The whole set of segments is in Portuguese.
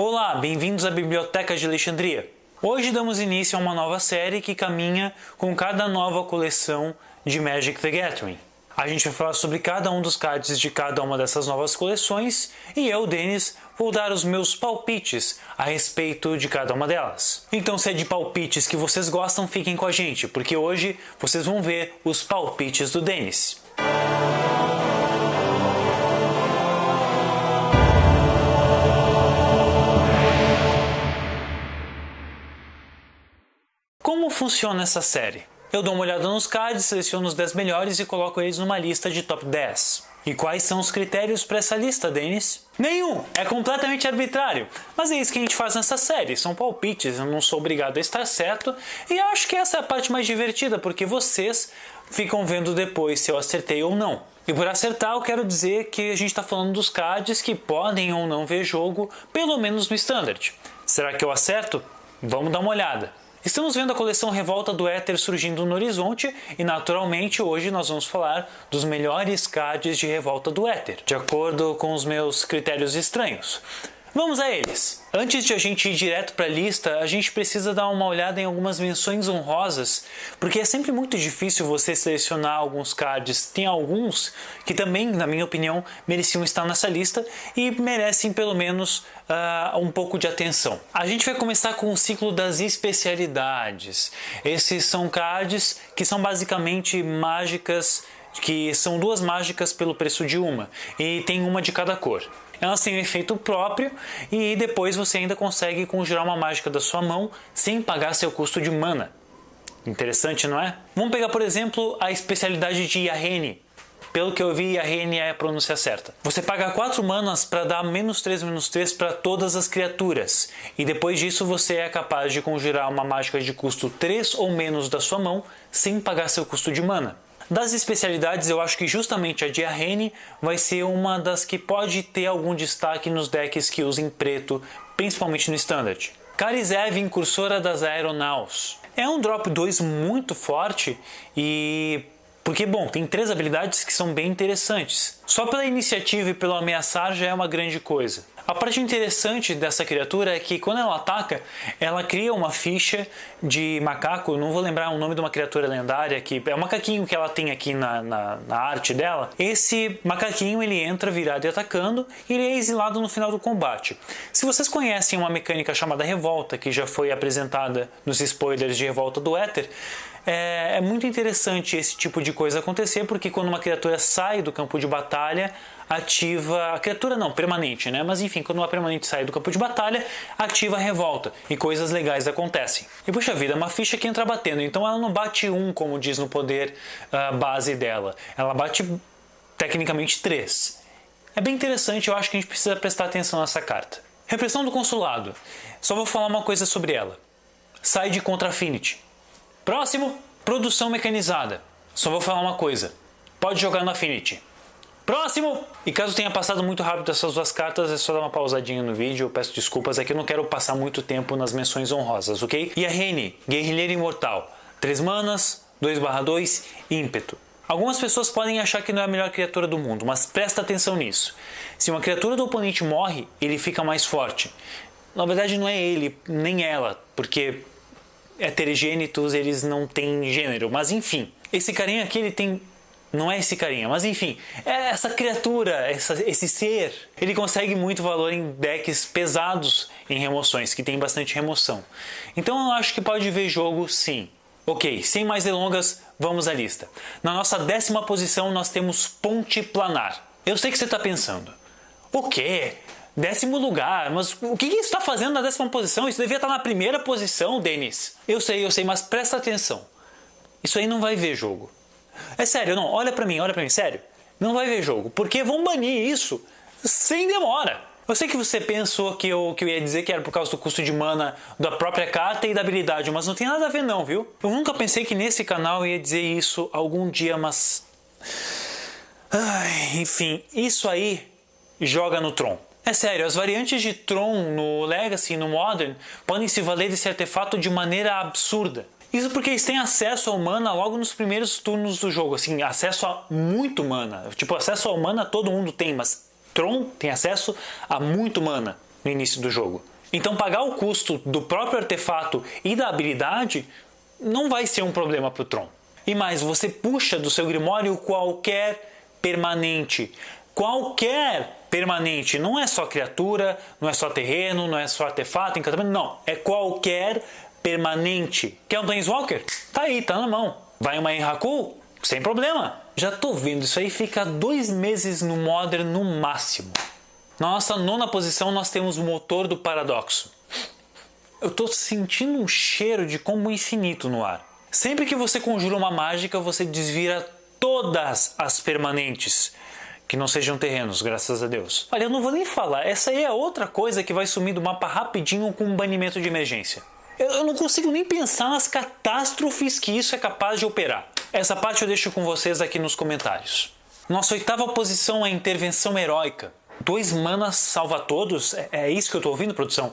Olá, bem-vindos à Biblioteca de Alexandria. Hoje damos início a uma nova série que caminha com cada nova coleção de Magic the Gathering. A gente vai falar sobre cada um dos cards de cada uma dessas novas coleções e eu, Denis, vou dar os meus palpites a respeito de cada uma delas. Então, se é de palpites que vocês gostam, fiquem com a gente, porque hoje vocês vão ver os palpites do Denis. Como funciona essa série? Eu dou uma olhada nos cards, seleciono os 10 melhores e coloco eles numa lista de top 10. E quais são os critérios para essa lista, Denis? Nenhum! É completamente arbitrário. Mas é isso que a gente faz nessa série, são palpites, eu não sou obrigado a estar certo. E acho que essa é a parte mais divertida, porque vocês ficam vendo depois se eu acertei ou não. E por acertar, eu quero dizer que a gente está falando dos cards que podem ou não ver jogo, pelo menos no Standard. Será que eu acerto? Vamos dar uma olhada. Estamos vendo a coleção Revolta do Éter surgindo no horizonte e naturalmente hoje nós vamos falar dos melhores cards de Revolta do Éter, de acordo com os meus critérios estranhos. Vamos a eles! Antes de a gente ir direto para a lista, a gente precisa dar uma olhada em algumas menções honrosas, porque é sempre muito difícil você selecionar alguns cards. Tem alguns que também, na minha opinião, mereciam estar nessa lista e merecem pelo menos uh, um pouco de atenção. A gente vai começar com o ciclo das especialidades. Esses são cards que são basicamente mágicas, que são duas mágicas pelo preço de uma, e tem uma de cada cor elas têm um efeito próprio e depois você ainda consegue conjurar uma mágica da sua mão sem pagar seu custo de mana. Interessante, não é? Vamos pegar, por exemplo, a especialidade de Yahene. Pelo que eu vi, Yahene é a pronúncia certa. Você paga 4 manas para dar menos 3, menos 3 para todas as criaturas. E depois disso você é capaz de conjurar uma mágica de custo 3 ou menos da sua mão sem pagar seu custo de mana. Das especialidades, eu acho que justamente a Diarrene vai ser uma das que pode ter algum destaque nos decks que usem preto, principalmente no Standard. Karizev, Incursora das Aeronaus. É um drop 2 muito forte e porque, bom, tem três habilidades que são bem interessantes. Só pela iniciativa e pelo ameaçar já é uma grande coisa. A parte interessante dessa criatura é que quando ela ataca, ela cria uma ficha de macaco, não vou lembrar o nome de uma criatura lendária, que é o macaquinho que ela tem aqui na, na, na arte dela. Esse macaquinho ele entra virado e atacando e ele é exilado no final do combate. Se vocês conhecem uma mecânica chamada Revolta, que já foi apresentada nos spoilers de Revolta do Éter, é, é, muito interessante esse tipo de coisa acontecer, porque quando uma criatura sai do campo de batalha, ativa. A criatura não, permanente, né? Mas enfim, quando uma permanente sai do campo de batalha, ativa a revolta e coisas legais acontecem. E puxa vida, é uma ficha que entra batendo, então ela não bate um, como diz no poder uh, base dela. Ela bate tecnicamente três. É bem interessante, eu acho que a gente precisa prestar atenção nessa carta. Repressão do Consulado. Só vou falar uma coisa sobre ela. Sai de contra Affinity. Próximo, produção mecanizada. Só vou falar uma coisa. Pode jogar no Affinity. Próximo! E caso tenha passado muito rápido essas duas cartas, é só dar uma pausadinha no vídeo, eu peço desculpas, é que eu não quero passar muito tempo nas menções honrosas, ok? E a Rene, Guerrilheiro Imortal, 3 manas, 2/2, ímpeto. Algumas pessoas podem achar que não é a melhor criatura do mundo, mas presta atenção nisso. Se uma criatura do oponente morre, ele fica mais forte. Na verdade não é ele, nem ela, porque heterogênitos eles não têm gênero, mas enfim. Esse carinha aqui ele tem não é esse carinha, mas enfim, é essa criatura, essa, esse ser, ele consegue muito valor em decks pesados em remoções, que tem bastante remoção. Então eu acho que pode ver jogo sim. Ok, sem mais delongas, vamos à lista. Na nossa décima posição nós temos Ponte Planar. Eu sei que você está pensando, o quê? Décimo lugar, mas o que, isso está fazendo na décima posição? Isso devia estar tá na primeira posição, Denis. Eu sei, eu sei, mas presta atenção. Isso aí não vai ver jogo. É sério, não, olha pra mim, olha pra mim, sério. Não vai ver jogo, porque vão banir isso sem demora. Eu sei que você pensou que eu, que eu ia dizer que era por causa do custo de mana da própria carta e da habilidade, mas não tem nada a ver não, viu? Eu nunca pensei que nesse canal eu ia dizer isso algum dia, mas... Ai, enfim, isso aí joga no Tron. É sério, as variantes de Tron no Legacy e no Modern podem se valer desse artefato de maneira absurda. Isso porque eles têm acesso ao mana logo nos primeiros turnos do jogo, assim, acesso a muito mana. Tipo, acesso ao mana todo mundo tem, mas Tron tem acesso a muito mana. no início do jogo. Então pagar o custo do próprio artefato e da habilidade não vai ser um problema para o Tron. E mais, você puxa do seu Grimório qualquer permanente. Qualquer permanente. Não é só criatura, não é só terreno, não é só artefato, encantamento. Não, é qualquer permanente. Quer um Planeswalker? Tá aí, tá na mão. Vai uma Enraku? Sem problema. Já tô vendo, isso aí fica dois meses no Modern no máximo. Na nossa nona posição nós temos o motor do paradoxo. Eu tô sentindo um cheiro de combo infinito no ar. Sempre que você conjura uma mágica, você desvira todas as permanentes que não sejam terrenos, graças a Deus. Olha, eu não vou nem falar, essa aí é outra coisa que vai sumir do mapa rapidinho com um banimento de emergência. Eu, não consigo nem pensar nas catástrofes que isso é capaz de operar. Essa parte eu deixo com vocês aqui nos comentários. Nossa oitava posição é intervenção heróica. Dois manas salva todos? É, é isso que eu estou ouvindo, produção?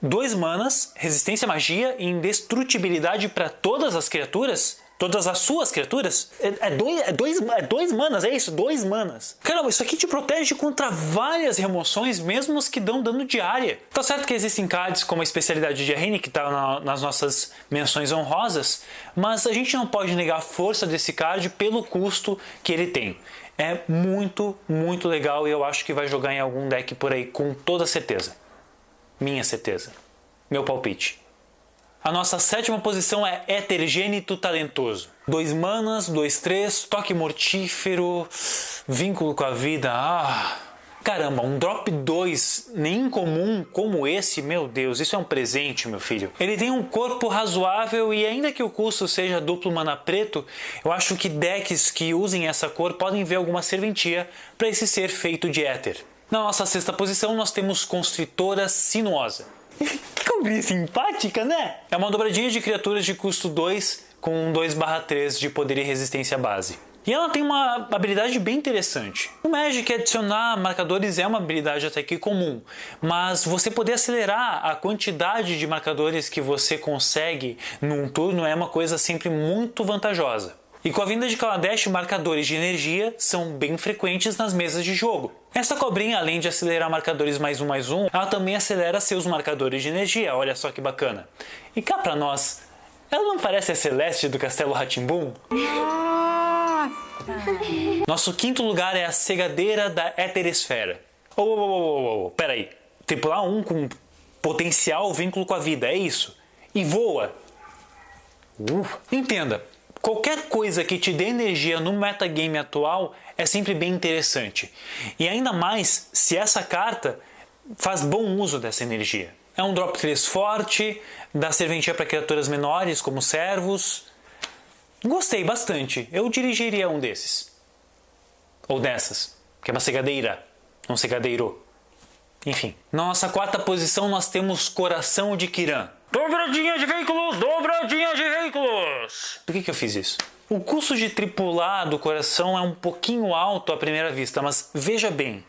Dois manas, resistência à magia e indestrutibilidade para todas as criaturas? Todas as suas criaturas? É, é, dois, é, dois, é dois manas, é isso? Dois manas. Caramba, isso aqui te protege contra várias remoções, mesmo as que dão dano de área. Tá certo que existem cards como a especialidade de Arrene, que tá na, nas nossas menções honrosas, mas a gente não pode negar a força desse card pelo custo que ele tem. É muito, muito legal e eu acho que vai jogar em algum deck por aí com toda certeza. Minha certeza. Meu palpite. A nossa sétima posição é Hetergênito Talentoso. Dois manas, dois três, toque mortífero, vínculo com a vida. Ah, Caramba, um drop 2 nem comum como esse, meu Deus, isso é um presente, meu filho. Ele tem um corpo razoável e ainda que o custo seja duplo mana preto, eu acho que decks que usem essa cor podem ver alguma serventia para esse ser feito de éter. Na nossa sexta posição nós temos Constritora Sinuosa. Que combina simpática, né? É uma dobradinha de criaturas de custo 2 com 2/3 de poder e resistência base. E ela tem uma habilidade bem interessante. O Magic adicionar marcadores é uma habilidade até que comum, mas você poder acelerar a quantidade de marcadores que você consegue num turno é uma coisa sempre muito vantajosa. E com a vinda de Kaladesh, marcadores de energia são bem frequentes nas mesas de jogo. Essa cobrinha, além de acelerar marcadores mais um mais um, ela também acelera seus marcadores de energia, olha só que bacana. E cá pra nós, ela não parece a Celeste do Castelo Ratimbum? Nosso quinto lugar é a cegadeira da Eteresfera. Oh, oh, oh, oh, oh, peraí. Tripular um com potencial vínculo com a vida, é isso? E voa. Uh, entenda, qualquer coisa que te dê energia no metagame atual é sempre bem interessante. E ainda mais se essa carta faz bom uso dessa energia. É um drop 3 forte, dá serventia para criaturas menores como servos, Gostei bastante. Eu dirigiria um desses. Ou dessas, que é uma cegadeira, um cegadeiro. Enfim. Na nossa quarta posição nós temos Coração de Kiran. Dobradinha de veículos, dobradinha de veículos! Por que, que eu fiz isso? O custo de tripular do coração é um pouquinho alto à primeira vista, mas veja bem.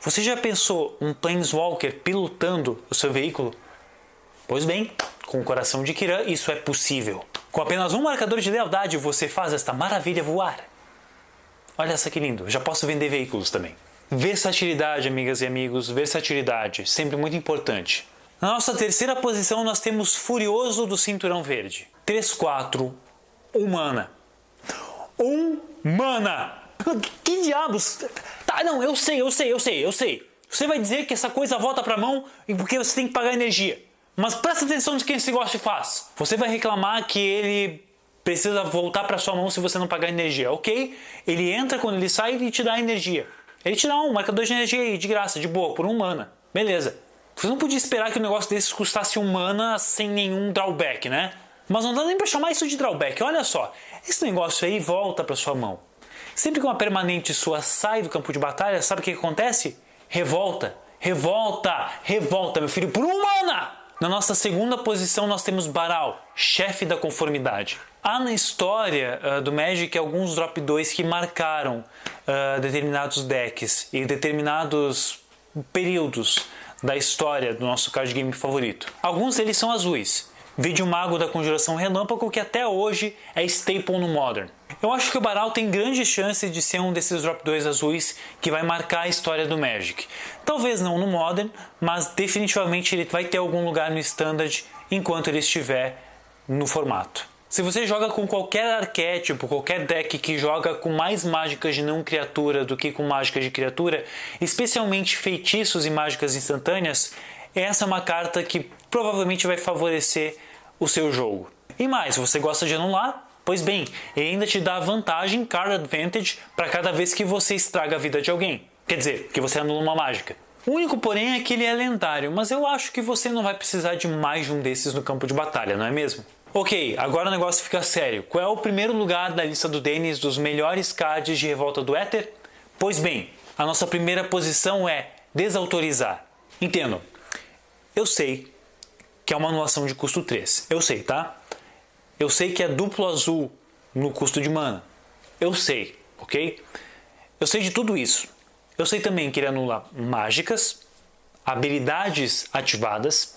Você já pensou um Planeswalker pilotando o seu veículo? Pois bem, com o coração de Kiran isso é possível. Com apenas um marcador de lealdade você faz esta maravilha voar. Olha só que lindo, já posso vender veículos também. Versatilidade, amigas e amigos, versatilidade, sempre muito importante. Na nossa terceira posição nós temos Furioso do Cinturão Verde. 3-4, humana. Um mana! Que diabos? Tá, não, eu sei, eu sei, eu sei, eu sei. Você vai dizer que essa coisa volta pra mão porque você tem que pagar energia. Mas presta atenção de quem esse negócio faz. Você vai reclamar que ele precisa voltar para sua mão se você não pagar energia. Ok, ele entra quando ele sai e te dá energia. Ele te dá um marcador de energia aí, de graça, de boa, por um mana. Beleza. Você não podia esperar que o negócio desses custasse um mana sem nenhum drawback, né? Mas não dá nem para chamar isso de drawback. Olha só, esse negócio aí volta para sua mão. Sempre que uma permanente sua sai do campo de batalha, sabe o que acontece? Revolta, revolta, revolta, meu filho, por um mana! Na nossa segunda posição nós temos Baral, chefe da conformidade. Há na história uh, do Magic alguns drop 2 que marcaram uh, determinados decks e determinados períodos da história do nosso card game favorito. Alguns deles são azuis. Vide o Mago da Conjuração Relâmpago que até hoje é staple no Modern. Eu acho que o Baral tem grande chance de ser um desses drop 2 azuis que vai marcar a história do Magic. Talvez não no Modern, mas definitivamente ele vai ter algum lugar no Standard enquanto ele estiver no formato. Se você joga com qualquer arquétipo, qualquer deck que joga com mais mágicas de não criatura do que com mágicas de criatura, especialmente feitiços e mágicas instantâneas, essa é uma carta que provavelmente vai favorecer o seu jogo. E mais, você gosta de anular, pois bem, ele ainda te dá vantagem, card advantage, para cada vez que você estraga a vida de alguém. Quer dizer, que você anula uma mágica. O único porém é que ele é lendário, mas eu acho que você não vai precisar de mais de um desses no campo de batalha, não é mesmo? Ok, agora o negócio fica sério. Qual é o primeiro lugar da lista do Denis dos melhores cards de Revolta do Éter? Pois bem, a nossa primeira posição é desautorizar. Entendo. Eu sei que é uma anulação de custo 3. Eu sei, tá? Eu sei que é duplo azul no custo de mana. Eu sei, ok? Eu sei de tudo isso. Eu sei também que ele anula mágicas, habilidades ativadas,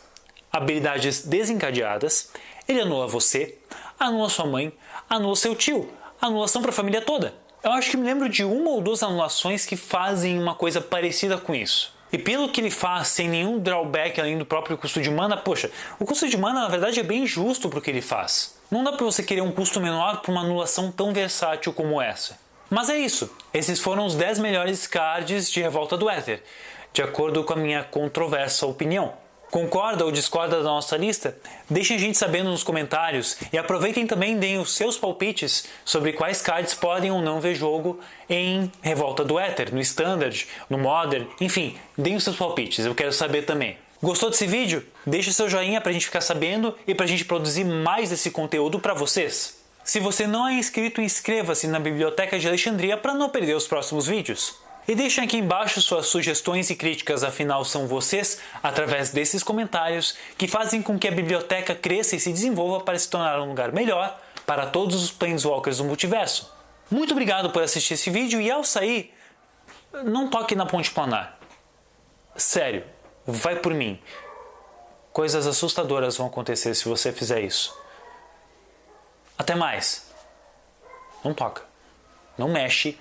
habilidades desencadeadas ele anula você, anula sua mãe, anula seu tio, anulação para a família toda. Eu acho que me lembro de uma ou duas anulações que fazem uma coisa parecida com isso. E pelo que ele faz, sem nenhum drawback além do próprio custo de mana, poxa, o custo de mana na verdade é bem justo para o que ele faz. Não dá para você querer um custo menor para uma anulação tão versátil como essa. Mas é isso, esses foram os 10 melhores cards de Revolta do Éter, de acordo com a minha controversa opinião. Concorda ou discorda da nossa lista? Deixem a gente sabendo nos comentários e aproveitem também deem os seus palpites sobre quais cards podem ou não ver jogo em Revolta do Éter, no Standard, no Modern, enfim, deem os seus palpites, eu quero saber também. Gostou desse vídeo? Deixe seu joinha para a gente ficar sabendo e para a gente produzir mais desse conteúdo para vocês. Se você não é inscrito, inscreva-se na Biblioteca de Alexandria para não perder os próximos vídeos. E deixem aqui embaixo suas sugestões e críticas, afinal são vocês, através desses comentários, que fazem com que a biblioteca cresça e se desenvolva para se tornar um lugar melhor para todos os Planeswalkers do multiverso. Muito obrigado por assistir esse vídeo e ao sair, não toque na ponte planar. Sério, vai por mim. Coisas assustadoras vão acontecer se você fizer isso. Até mais. Não toca. Não mexe